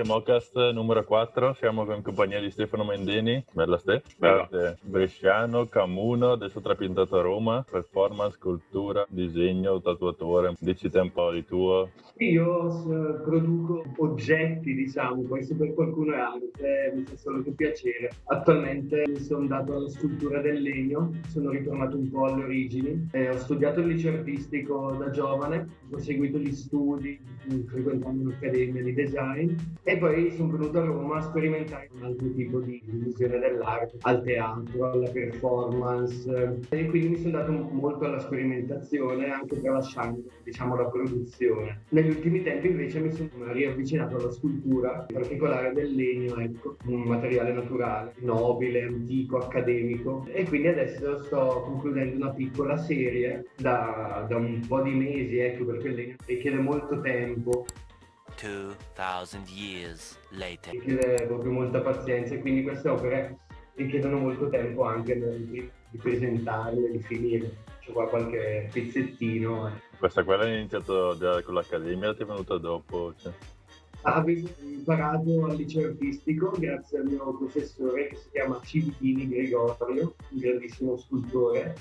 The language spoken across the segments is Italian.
benvenuti a Mocast numero 4. Siamo in compagnia di Stefano Mendini, bella Ste, arte bresciano, Camuno, adesso trapiantato a Roma, performance, cultura, disegno, tatuatore. Dici te un po' di tuo. Io uh, produco oggetti, diciamo, poi se per qualcuno è arte mi fa solo che piacere. Attualmente mi sono dato alla scultura del legno, sono ritornato un po' alle origini. Eh, ho studiato il liceo artistico da giovane, ho seguito gli studi, frequentando un'accademia di design e poi sono venuto a Roma a sperimentare un altro tipo di visione dell'arte, al teatro, alla performance. E quindi mi sono dato molto alla sperimentazione anche tralasciando diciamo la produzione. Negli ultimi tempi invece mi sono riavvicinato alla scultura, in particolare del legno, ecco, un materiale naturale, nobile, antico, accademico. E quindi adesso sto concludendo una piccola serie da, da un po' di mesi, ecco, perché il legno richiede molto tempo 2000 years later. Richiede proprio molta pazienza e quindi queste opere richiedono molto tempo anche di, di presentarle, di finire. C'è qua qualche pezzettino. Eh. Questa quella è iniziato con l'accademia, ti è venuta dopo? Cioè. Avevo imparato al liceo artistico grazie al mio professore che si chiama Civitini Gregorio, un grandissimo scultore,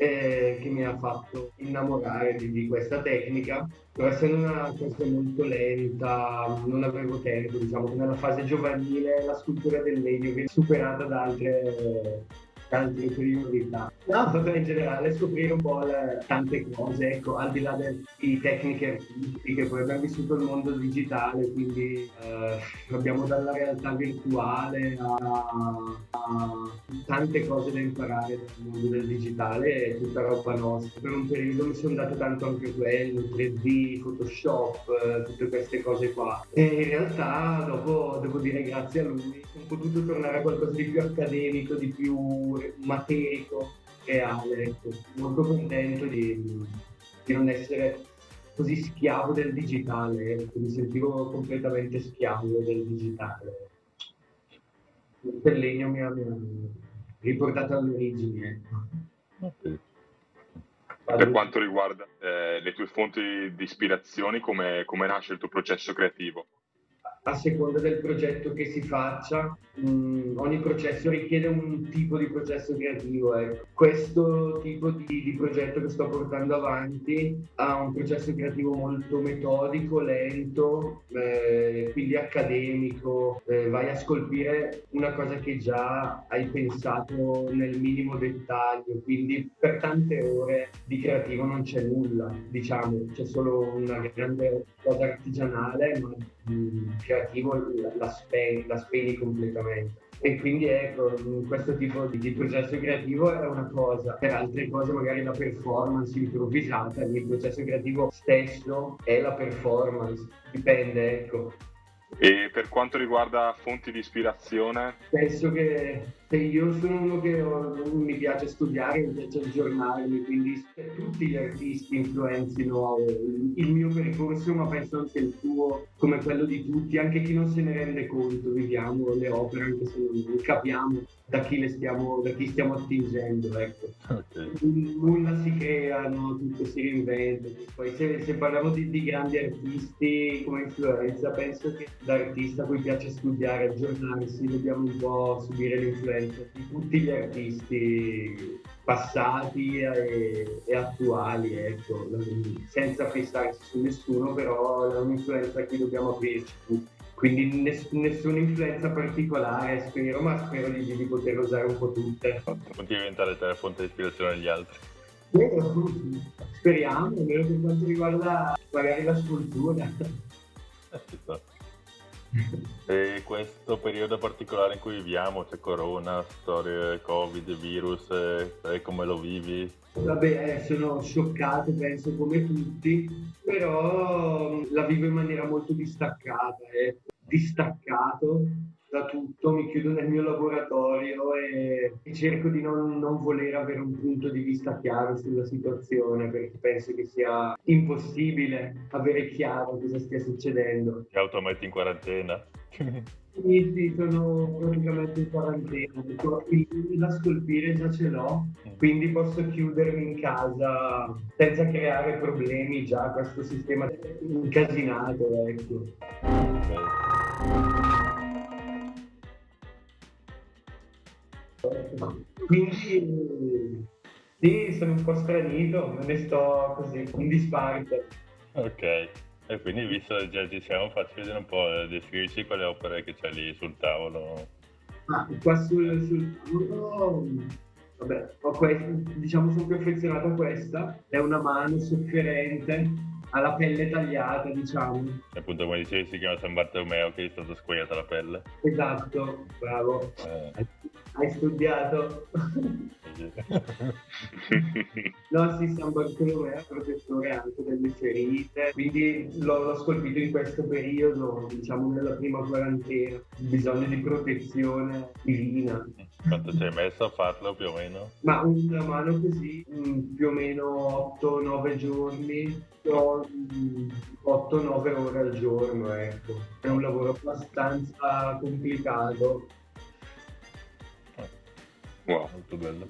eh, che mi ha fatto innamorare di, di, questa tecnica. Essendo una cosa molto lenta, non avevo tempo, diciamo, nella fase giovanile la scultura del legno viene superata da altre tante priorità. No, proprio in generale scoprire un po' le, tante cose, ecco, al di là di tecniche artistiche, poi abbiamo vissuto il mondo digitale, quindi eh, abbiamo dalla realtà virtuale a, a, tante cose da imparare nel mondo del digitale e tutta roba nostra. Per un periodo mi sono dato tanto anche quello, 3D, Photoshop, eh, tutte queste cose qua. E in realtà dopo, devo dire grazie a lui, ho potuto tornare a qualcosa di più accademico, di più materico, reale. Ecco. Molto contento di, di, non essere così schiavo del digitale, ecco. mi sentivo completamente schiavo del digitale. Il legno mi ha, mi ha riportato alle origini. Ecco. Per quanto riguarda eh, le tue fonti di ispirazione, come, come nasce il tuo processo creativo? A seconda del progetto che si faccia, mh, mm, ogni processo richiede un tipo di processo creativo. Ecco. Questo tipo di, di, progetto che sto portando avanti ha un processo creativo molto metodico, lento, eh, quindi accademico. Eh, vai a scolpire una cosa che già hai pensato nel minimo dettaglio, quindi per tante ore di creativo non c'è nulla, diciamo, c'è solo una grande cosa artigianale, ma mm, creativo la, spegni, la spegni completamente. E quindi ecco, questo tipo di, di, processo creativo è una cosa, per altre cose magari la performance improvvisata, il processo creativo stesso è la performance, dipende ecco. E per quanto riguarda fonti di ispirazione? Penso che io sono uno che mi piace studiare, mi piace aggiornarmi, quindi tutti gli artisti influenzino il mio percorso, ma penso anche il tuo, come quello di tutti, anche chi non se ne rende conto, viviamo le opere anche se non capiamo da chi, le stiamo, da chi stiamo attingendo. Ecco. Okay. Nulla si crea, no? tutto si reinventa. Poi se, se parliamo di, di, grandi artisti come influenza, penso che da artista a cui piace studiare, aggiornarsi, dobbiamo un po' subire l'influenza di tutti gli artisti passati e, e attuali, ecco, senza fissarsi su nessuno, però è un'influenza a cui dobbiamo aprirci tutti. Quindi ness- nessuna influenza particolare, spero, ma spero di, di poter usare un po' tutte. Non diventare te la fonte di ispirazione degli altri. Speriamo, almeno per quanto riguarda magari la scultura. Eh, e questo periodo particolare in cui viviamo, c'è corona, storie, covid, virus, eh, come lo vivi? Vabbè, eh, sono scioccato, penso come tutti, però mm, la vivo in maniera molto distaccata, eh. distaccato da tutto, mi chiudo nel mio laboratorio e, e cerco di non, non, voler avere un punto di vista chiaro sulla situazione perché penso che sia impossibile avere chiaro cosa stia succedendo. Ti autometti in quarantena? Sì, sì, sono praticamente in quarantena, il da scolpire già ce l'ho, mm. quindi posso chiudermi in casa senza creare problemi già questo sistema incasinato, ecco. Okay. Quindi sì, sono un po' stranito, me ne sto così, in disparte. Ok, e quindi visto che già ci siamo, facci vedere un po', eh, descrivici quelle opere che c'è lì sul tavolo. Ah, qua sul, sul tavolo, vabbè, ho questo, diciamo sono a questa, è una mano sofferente, ha la pelle tagliata, diciamo. E appunto come dicevi si chiama San Bartolomeo che è stato squagliata la pelle. Esatto, bravo. Eh, Hai studiato. no, sì, San Bartolomeo è protettore anche delle ferite, quindi l'ho, l'ho scolpito in questo periodo, diciamo nella prima quarantena, bisogno di protezione divina. Quanto ci hai messo a farlo più o meno? Ma una mano così, mm, più o meno 8-9 giorni, o, mm, 8-9 ore al giorno, ecco. È un lavoro abbastanza complicato. Wow. Molto bello.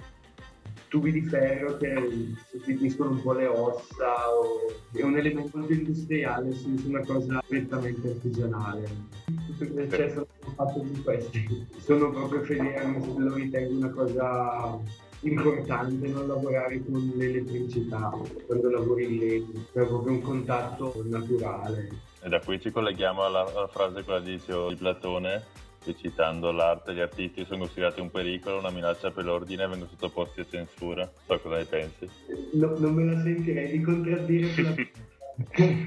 tubi di ferro che sostituiscono un po' le ossa, o... è un elemento industriale, su su una cosa prettamente artigianale. Tutto il cioè, sono fatto di questi. Sono proprio fedele, lo ritengo una cosa importante non lavorare con l'elettricità quando lavori in legno, è proprio un contatto naturale. E da qui ci colleghiamo alla, alla frase quella di, di Platone, che citando l'arte, gli artisti sono considerati un pericolo, una minaccia per l'ordine e vengono sottoposti a censura. So cosa ne pensi. No- non me la sentirei di contraddire.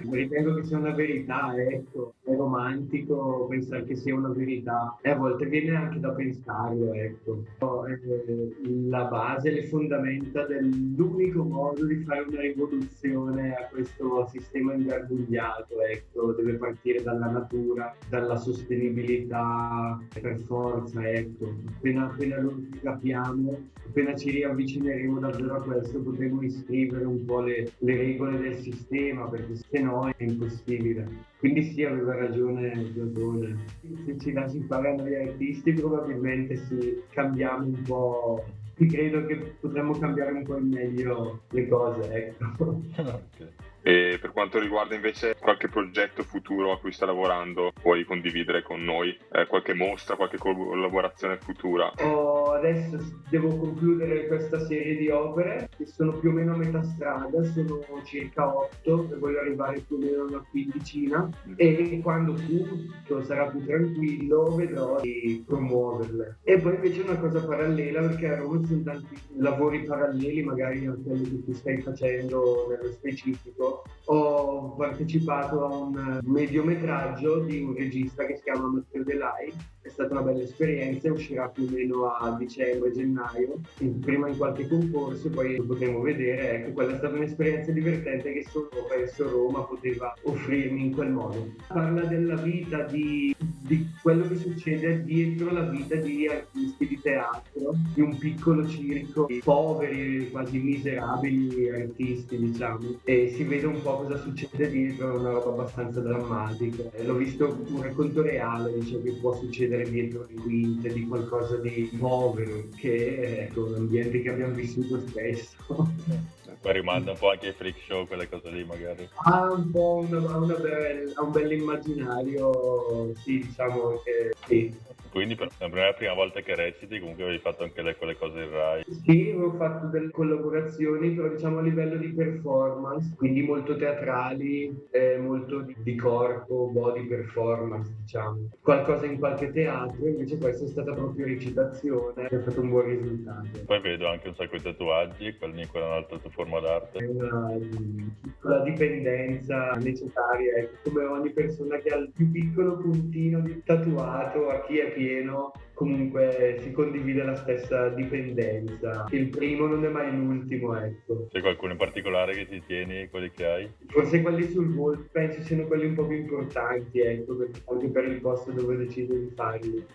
Ritengo che sia una verità, ecco, è romantico pensare che sia una verità e a volte viene anche da pensarlo, ecco. Eh, La base, le fondamenta dell'unico modo di fare una rivoluzione a questo sistema ingarbugliato, ecco, deve partire dalla natura, dalla sostenibilità per forza, ecco. Appena, appena lo capiamo, appena ci riavvicineremo davvero a questo, potremo iscrivere un po' le, le regole del sistema, perché se no è impossibile. Quindi sì, aveva ragione Platone. Se ci lasci fare noi artisti, probabilmente sì, cambiamo un po'. Ti credo che potremmo cambiare un po' in meglio le cose, ecco. Ok. Quanto riguarda invece qualche progetto futuro a cui sta lavorando, puoi condividere con noi Eh, qualche mostra, qualche collaborazione futura? Ho- adesso devo concludere questa serie di opere che sono più o meno a metà strada, sono circa 8 e voglio arrivare più o meno a una quindicina e quando tutto sarà più tranquillo vedrò di promuoverle. E poi invece una cosa parallela perché a Roma sono tanti lavori paralleli magari a quelli che tu stai facendo nello specifico. Ho partecipato a un mediometraggio di un regista che si chiama Matteo Delai è stata una bella esperienza, uscirà più o meno a dicembre-gennaio, prima in qualche concorso, poi lo potremo vedere. Ecco, quella è stata un'esperienza divertente che solo penso Roma poteva offrirmi in quel modo. Parla della vita, di, di quello che succede dietro la vita di artisti di teatro, di un piccolo circo di poveri, quasi miserabili artisti, diciamo. E si vede un po' cosa succede dietro, è una roba abbastanza drammatica. L'ho visto un racconto reale di ciò che può succedere dietro le quinte, di qualcosa di povero, che ecco, ambienti che abbiamo vissuto spesso. Poi rimanda un po' anche ai freak show, quelle cose lì magari. Ha un po' una, una bel, un bell'immaginario, sì, diciamo che sì. Quindi per non è la prima volta che reciti, comunque avevi fatto anche le, quelle cose in Rai. Sì, avevo fatto delle collaborazioni, però diciamo a livello di performance, quindi molto teatrali, eh, molto di, di corpo, body performance, diciamo. Qualcosa in qualche teatro, invece questa è stata proprio recitazione, ha fatto un buon risultato. Poi vedo anche un sacco di tatuaggi, quelli quella è un'altra tua forma d'arte. È una piccola dipendenza necessaria, ecco, come ogni persona che ha il più piccolo puntino di tatuato, a chi è pieno, comunque si condivide la stessa dipendenza. Il primo non è mai l'ultimo, ecco. C'è qualcuno in particolare che ti tieni, quelli che hai? Forse quelli sul volto penso siano quelli un po' più importanti, ecco, anche per il posto dove decido di farli.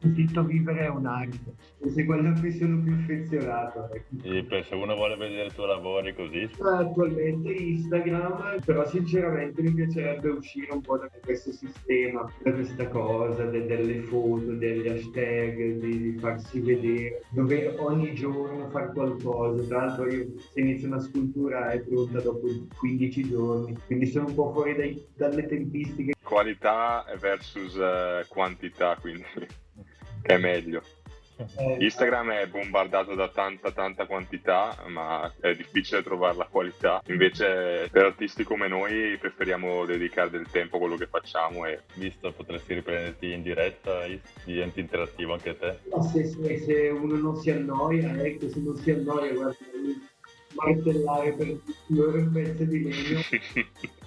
Sentito vivere è un'arte, e se quello a cui sono più affezionato. Ecco. E se uno vuole vedere i tuoi lavori così? Attualmente Instagram, però sinceramente mi piacerebbe uscire un po' da questo sistema, da questa cosa, de- delle foto, degli hashtag, di, di, farsi vedere, dove ogni giorno fare qualcosa. Tra l'altro io se inizio una scultura è pronta dopo 15 giorni, quindi sono un po' fuori dai, dalle tempistiche. Qualità versus uh, quantità, quindi che è meglio. Eh, Instagram è bombardato da tanta tanta quantità, ma è difficile trovare la qualità. Invece per artisti come noi preferiamo dedicare del tempo a quello che facciamo e visto potresti riprenderti in diretta, diventi interattivo anche te. No, se, se, se, uno non si annoia, ecco, se non si annoia, guarda, martellare per loro un pezzo di legno.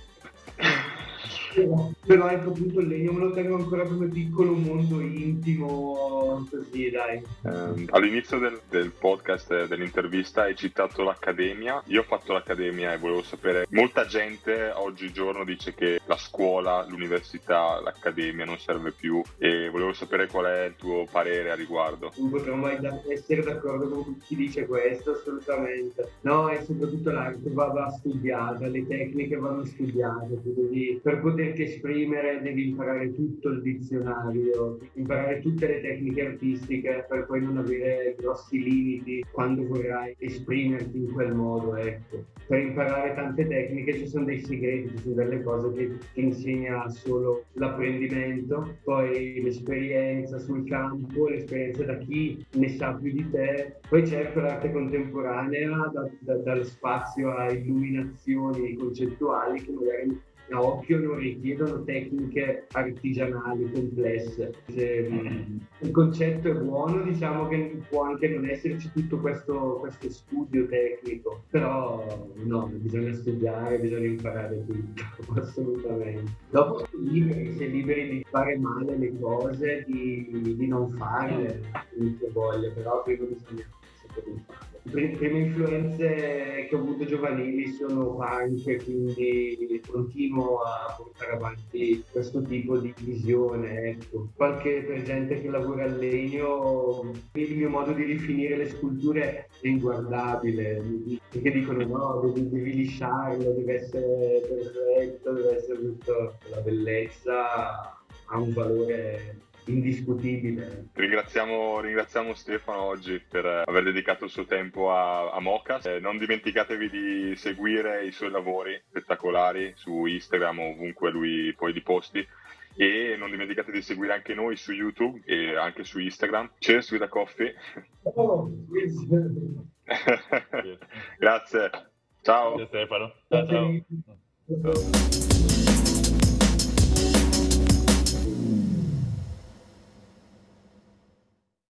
però ecco appunto il legno me lo tengo ancora come piccolo mondo intimo così dai. Um, all'inizio del, del, podcast dell'intervista hai citato l'accademia. Io ho fatto l'accademia e volevo sapere molta gente oggigiorno dice che la scuola l'università l'accademia non serve più e volevo sapere qual è il tuo parere a riguardo. Non potremmo mai essere d'accordo con chi dice questo assolutamente. No e soprattutto l'arte va, va studiata le tecniche vanno studiate quindi per poter poterti esprimere devi imparare tutto il dizionario, imparare tutte le tecniche artistiche per poi non avere grossi limiti quando vorrai esprimerti in quel modo. Ecco. Per imparare tante tecniche ci sono dei segreti, ci sono delle cose che ti insegna solo l'apprendimento, poi l'esperienza sul campo, l'esperienza da chi ne sa più di te. Poi certo l'arte contemporanea da, da, dal spazio a illuminazioni concettuali che magari a occhio non richiedono tecniche artigianali complesse. Se mm, il concetto è buono, diciamo che può anche non esserci tutto questo, questo studio tecnico, però no, bisogna studiare, bisogna imparare tutto, assolutamente. Dopo sei liberi, sei liberi di fare male le cose, di, di non farle, se voglia, però prima bisogna sapere fare. Le prime influenze che ho avuto giovanili sono punk, quindi continuo a portare avanti questo tipo di visione. Ecco. Qualche per gente che lavora al legno, il mio modo di rifinire le sculture è inguardabile, perché dicono no, devi, devi lisciarlo, deve essere perfetto, deve essere tutto la bellezza ha un valore indiscutibile. Ringraziamo, ringraziamo, Stefano oggi per aver dedicato il suo tempo a, a Mocas. Eh, non dimenticatevi di seguire i suoi lavori spettacolari su Instagram o ovunque lui poi li posti. E non dimenticate di seguire anche noi su YouTube e anche su Instagram. Cheers with a coffee. Oh, Grazie. Ciao. Grazie Stefano. ciao. ciao. ciao.